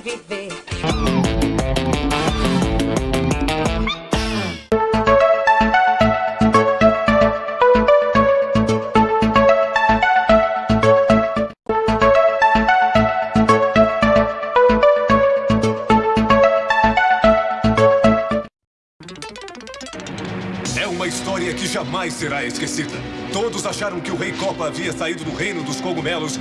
viver. É uma história que jamais será esquecida. Todos acharam que o Rei Copa havia saído do reino dos cogumelos